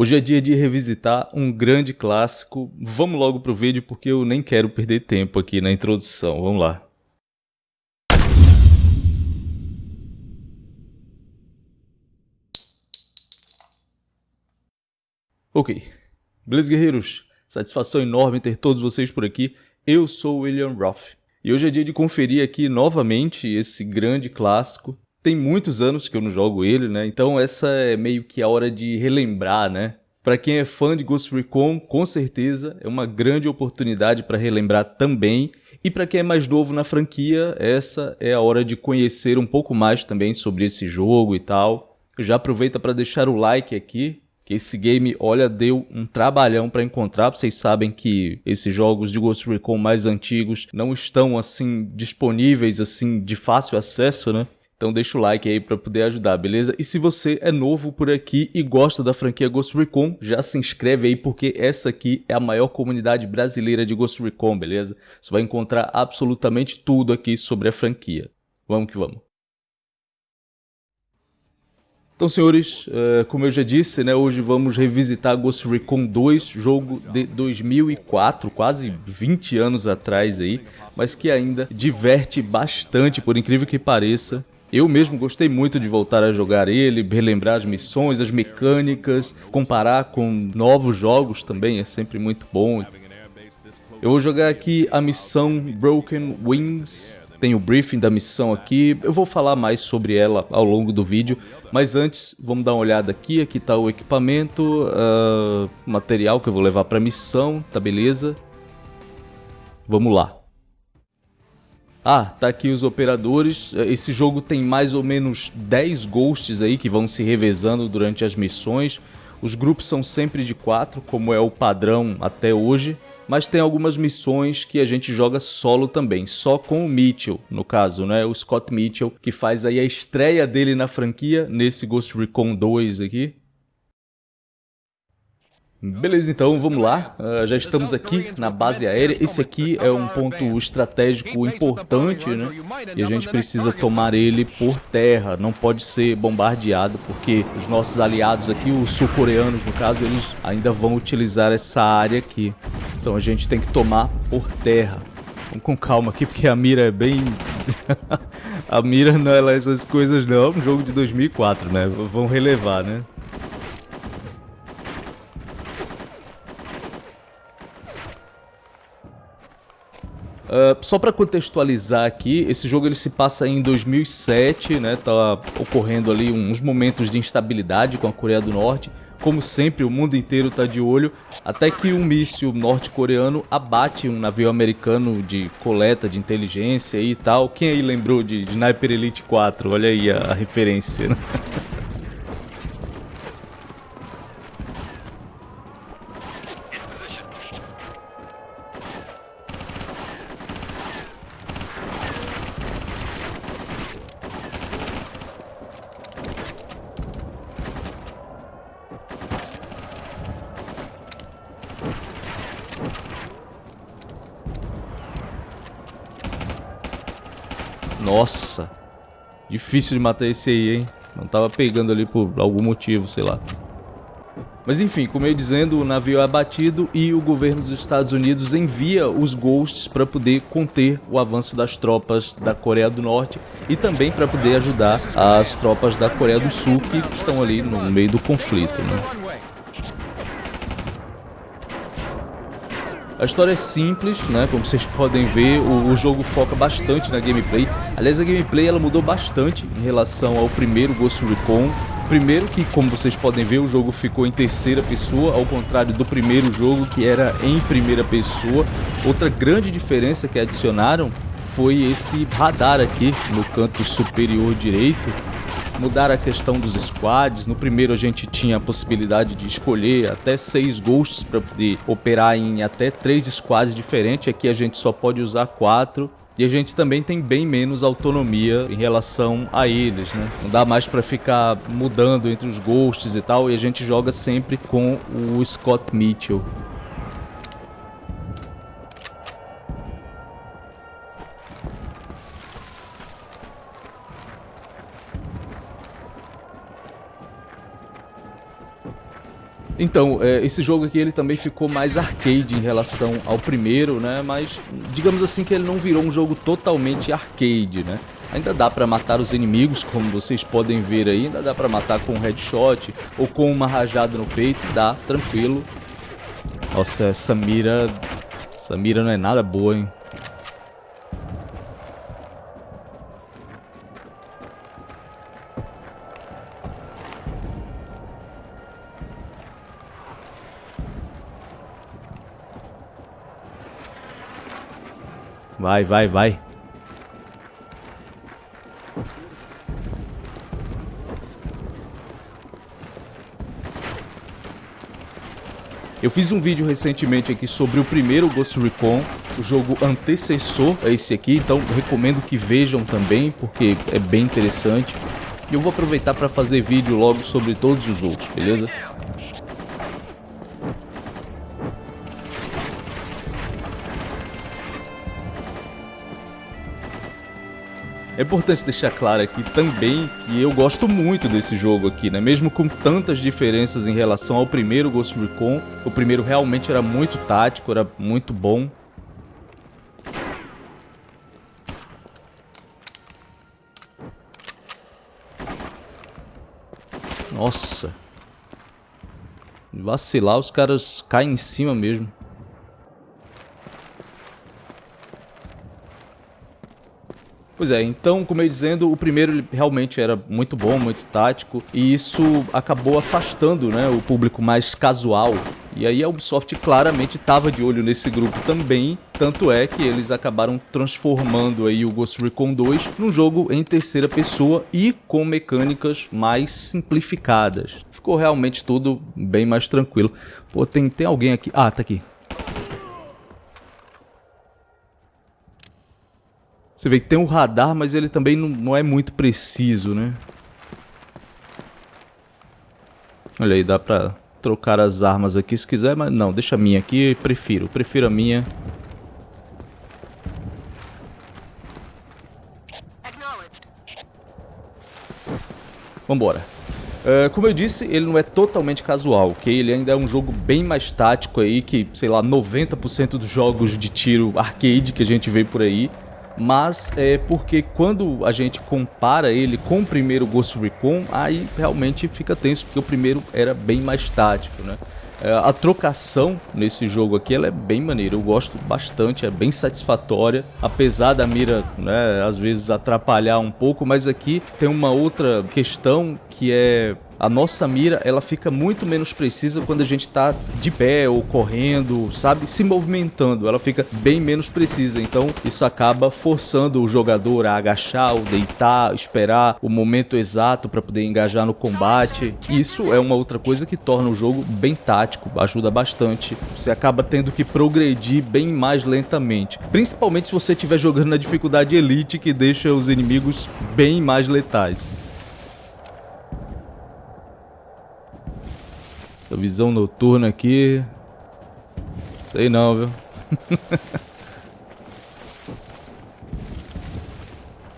Hoje é dia de revisitar um grande clássico. Vamos logo pro vídeo porque eu nem quero perder tempo aqui na introdução. Vamos lá. Ok. Beleza, guerreiros? Satisfação enorme ter todos vocês por aqui. Eu sou William Roth. E hoje é dia de conferir aqui novamente esse grande clássico tem muitos anos que eu não jogo ele, né? Então essa é meio que a hora de relembrar, né? Para quem é fã de Ghost Recon, com certeza é uma grande oportunidade para relembrar também. E para quem é mais novo na franquia, essa é a hora de conhecer um pouco mais também sobre esse jogo e tal. Já aproveita para deixar o like aqui, que esse game, olha, deu um trabalhão para encontrar. Vocês sabem que esses jogos de Ghost Recon mais antigos não estão assim disponíveis assim de fácil acesso, né? Então deixa o like aí para poder ajudar, beleza? E se você é novo por aqui e gosta da franquia Ghost Recon, já se inscreve aí porque essa aqui é a maior comunidade brasileira de Ghost Recon, beleza? Você vai encontrar absolutamente tudo aqui sobre a franquia. Vamos que vamos. Então, senhores, eh, como eu já disse, né, hoje vamos revisitar Ghost Recon 2, jogo de 2004, quase 20 anos atrás aí, mas que ainda diverte bastante, por incrível que pareça. Eu mesmo gostei muito de voltar a jogar ele, relembrar as missões, as mecânicas, comparar com novos jogos também é sempre muito bom. Eu vou jogar aqui a missão Broken Wings, tem o briefing da missão aqui, eu vou falar mais sobre ela ao longo do vídeo, mas antes vamos dar uma olhada aqui, aqui está o equipamento, uh, material que eu vou levar para a missão, tá beleza? Vamos lá. Ah, tá aqui os operadores. Esse jogo tem mais ou menos 10 ghosts aí que vão se revezando durante as missões. Os grupos são sempre de 4, como é o padrão até hoje. Mas tem algumas missões que a gente joga solo também, só com o Mitchell, no caso, né? O Scott Mitchell, que faz aí a estreia dele na franquia, nesse Ghost Recon 2 aqui. Beleza, então vamos lá. Uh, já estamos aqui na base aérea. Esse aqui é um ponto estratégico importante, né? E a gente precisa tomar ele por terra. Não pode ser bombardeado, porque os nossos aliados aqui, os sul-coreanos no caso, eles ainda vão utilizar essa área aqui. Então a gente tem que tomar por terra. Vamos com calma aqui, porque a mira é bem... a mira não é essas coisas não. É um jogo de 2004, né? Vamos relevar, né? Uh, só para contextualizar aqui, esse jogo ele se passa em 2007, né? Tá ocorrendo ali uns momentos de instabilidade com a Coreia do Norte. Como sempre, o mundo inteiro tá de olho, até que um míssil norte-coreano abate um navio americano de coleta de inteligência e tal. Quem aí lembrou de, de Sniper Elite 4? Olha aí a, a referência, né? Nossa. Difícil de matar esse aí, hein? Não tava pegando ali por algum motivo, sei lá. Mas enfim, como eu dizendo, o navio é abatido e o governo dos Estados Unidos envia os Ghosts para poder conter o avanço das tropas da Coreia do Norte e também para poder ajudar as tropas da Coreia do Sul que estão ali no meio do conflito. Né? A história é simples, né? Como vocês podem ver, o, o, jogo foca bastante na gameplay. Aliás, a gameplay ela mudou bastante em relação ao primeiro Ghost Recon. Primeiro que, como vocês podem ver, o jogo ficou em terceira pessoa, ao contrário do primeiro jogo que era em primeira pessoa. Outra grande diferença que adicionaram foi esse radar aqui no canto superior direito, mudar a questão dos squads. No primeiro a gente tinha a possibilidade de escolher até seis ghosts para poder operar em até três squads diferentes. Aqui a gente só pode usar quatro. E a gente também tem bem menos autonomia em relação a eles, né? Não dá mais para ficar mudando entre os ghosts e tal, e a gente joga sempre com o Scott Mitchell. Então, é, esse jogo aqui ele também ficou mais arcade em relação ao primeiro, né? Mas digamos assim que ele não virou um jogo totalmente arcade, né? Ainda dá pra matar os inimigos, como vocês podem ver aí, ainda dá pra matar com um headshot ou com uma rajada no peito, dá, tranquilo. Nossa, essa mira... Essa mira não é nada boa, hein? Vai, vai, vai. Eu fiz um vídeo recentemente aqui sobre o primeiro Ghost Recon, o jogo antecessor a esse aqui, então recomendo que vejam também, porque é bem interessante. E eu vou aproveitar para fazer vídeo logo sobre todos os outros, beleza? É importante deixar claro aqui também que eu gosto muito desse jogo aqui, né? Mesmo com tantas diferenças em relação ao primeiro Ghost Recon, o primeiro realmente era muito tático, era muito bom. Nossa. Vacilar, os caras caem em cima mesmo. Pois é, então, como eu ia dizendo, o primeiro realmente era muito bom, muito tático, e isso acabou afastando né, o público mais casual. E aí a Ubisoft claramente estava de olho nesse grupo também, tanto é que eles acabaram transformando aí o Ghost Recon 2 num jogo em terceira pessoa e com mecânicas mais simplificadas. Ficou realmente tudo bem mais tranquilo. Pô, tem, tem alguém aqui... Ah, tá aqui. Você vê que tem um radar, mas ele também não, não é muito preciso, né? Olha aí, dá pra trocar as armas aqui se quiser, mas não, deixa a minha aqui, prefiro, prefiro a minha. Vambora. Uh, como eu disse, ele não é totalmente casual, ok? Ele ainda é um jogo bem mais tático aí que, sei lá, 90% dos jogos de tiro arcade que a gente vê por aí mas é porque quando a gente compara ele com o primeiro Ghost Recon, aí realmente fica tenso, porque o primeiro era bem mais tático, né? É, a trocação nesse jogo aqui ela é bem maneira, eu gosto bastante, é bem satisfatória, apesar da mira né, às vezes atrapalhar um pouco, mas aqui tem uma outra questão que é a nossa mira ela fica muito menos precisa quando a gente está de pé ou correndo, sabe? Se movimentando, ela fica bem menos precisa. Então isso acaba forçando o jogador a agachar ou deitar, esperar o momento exato para poder engajar no combate. Isso é uma outra coisa que torna o jogo bem tático, ajuda bastante. Você acaba tendo que progredir bem mais lentamente, principalmente se você estiver jogando na dificuldade elite que deixa os inimigos bem mais letais. A visão noturna aqui. Sei não, viu?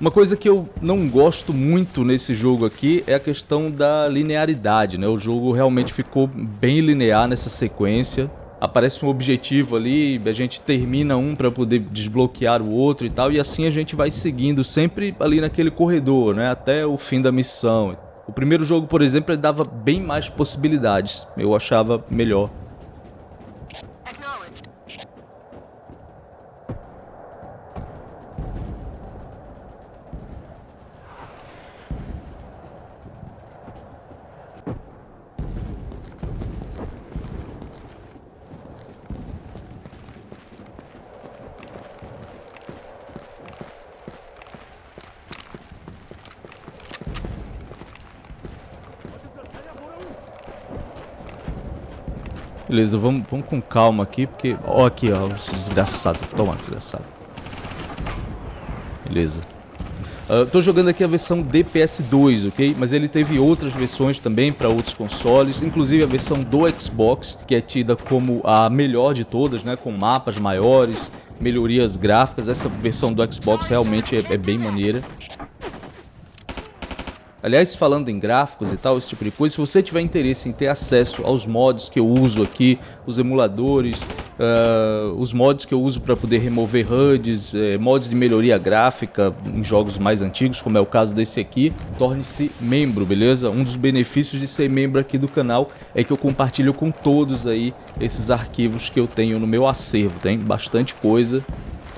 Uma coisa que eu não gosto muito nesse jogo aqui é a questão da linearidade, né? O jogo realmente ficou bem linear nessa sequência. Aparece um objetivo ali, a gente termina um para poder desbloquear o outro e tal, e assim a gente vai seguindo sempre ali naquele corredor, né? Até o fim da missão. O primeiro jogo, por exemplo, ele dava bem mais possibilidades. Eu achava melhor. Beleza, vamos, vamos com calma aqui, porque... Ó aqui, ó, os desgraçados. Toma, desgraçado. Beleza. Uh, tô jogando aqui a versão DPS2, ok? Mas ele teve outras versões também para outros consoles, inclusive a versão do Xbox, que é tida como a melhor de todas, né? Com mapas maiores, melhorias gráficas. Essa versão do Xbox realmente é, é bem maneira. Aliás, falando em gráficos e tal, esse tipo de coisa, se você tiver interesse em ter acesso aos mods que eu uso aqui, os emuladores, uh, os mods que eu uso para poder remover HUDs, eh, mods de melhoria gráfica em jogos mais antigos, como é o caso desse aqui, torne-se membro, beleza? Um dos benefícios de ser membro aqui do canal é que eu compartilho com todos aí esses arquivos que eu tenho no meu acervo, tem bastante coisa,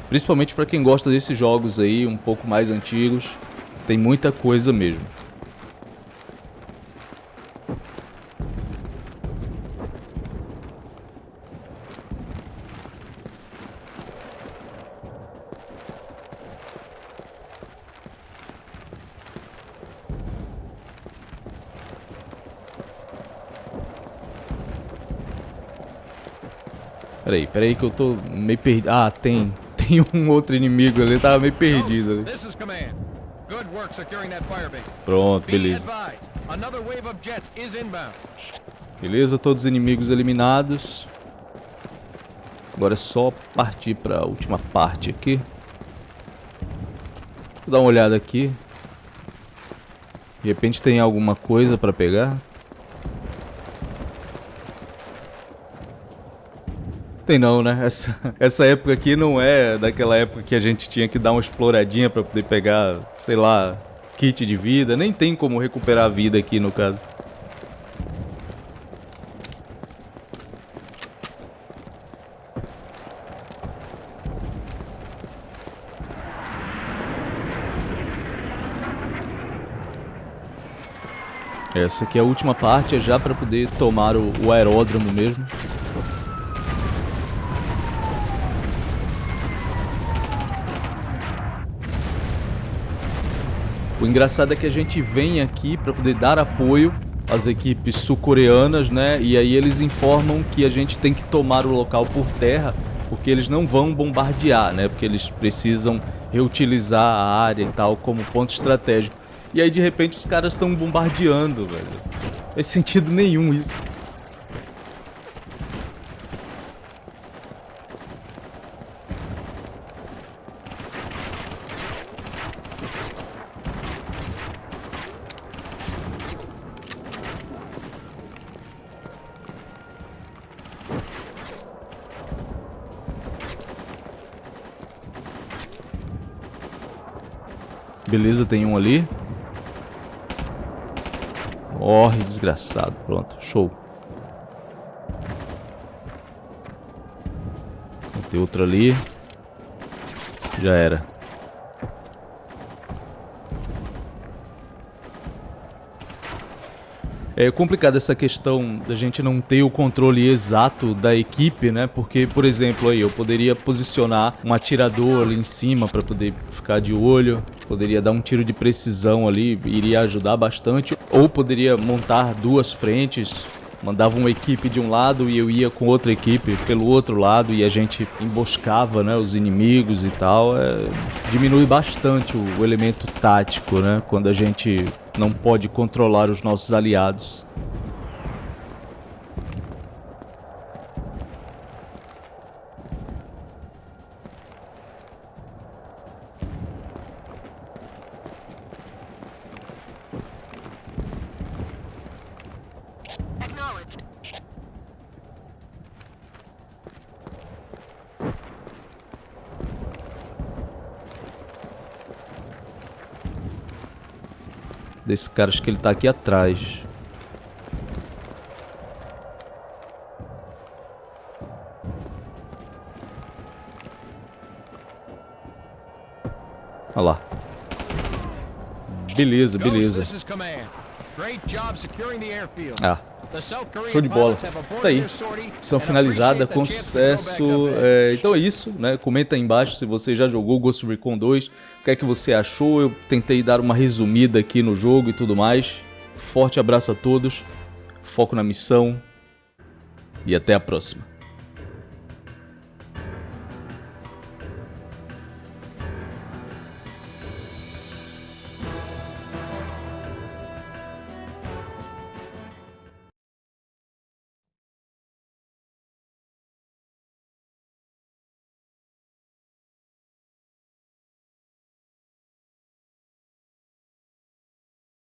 principalmente para quem gosta desses jogos aí um pouco mais antigos, tem muita coisa mesmo. Peraí, peraí que eu tô meio perdido. Ah, tem. Tem um outro inimigo ali, tava meio perdido ali. Pronto, beleza. Beleza, todos os inimigos eliminados. Agora é só partir para a última parte aqui. Vou dar uma olhada aqui. De repente tem alguma coisa para pegar. Tem não, né? Essa, essa época aqui não é daquela época que a gente tinha que dar uma exploradinha pra poder pegar, sei lá, kit de vida. Nem tem como recuperar a vida aqui no caso. Essa aqui é a última parte, é já para poder tomar o, o aeródromo mesmo. O engraçado é que a gente vem aqui para poder dar apoio às equipes sul-coreanas, né? E aí eles informam que a gente tem que tomar o local por terra, porque eles não vão bombardear, né? Porque eles precisam reutilizar a área e tal como ponto estratégico. E aí de repente os caras estão bombardeando, velho. Não faz sentido nenhum isso. Beleza, tem um ali. Morre, desgraçado. Pronto, show. Tem outro ali. Já era. É complicado essa questão da gente não ter o controle exato da equipe, né? Porque, por exemplo, aí eu poderia posicionar um atirador ali em cima para poder ficar de olho, poderia dar um tiro de precisão ali, iria ajudar bastante, ou poderia montar duas frentes mandava uma equipe de um lado e eu ia com outra equipe pelo outro lado e a gente emboscava né, os inimigos e tal. É, diminui bastante o, o elemento tático, né? Quando a gente não pode controlar os nossos aliados. Desse cara, acho que ele tá aqui atrás. Olha lá. Beleza, beleza. Ah, show de bola. Tá aí. Missão finalizada com sucesso. É, então é isso, né? Comenta aí embaixo se você já jogou Ghost Recon 2. O que é que você achou? Eu tentei dar uma resumida aqui no jogo e tudo mais. Forte abraço a todos. Foco na missão. E até a próxima.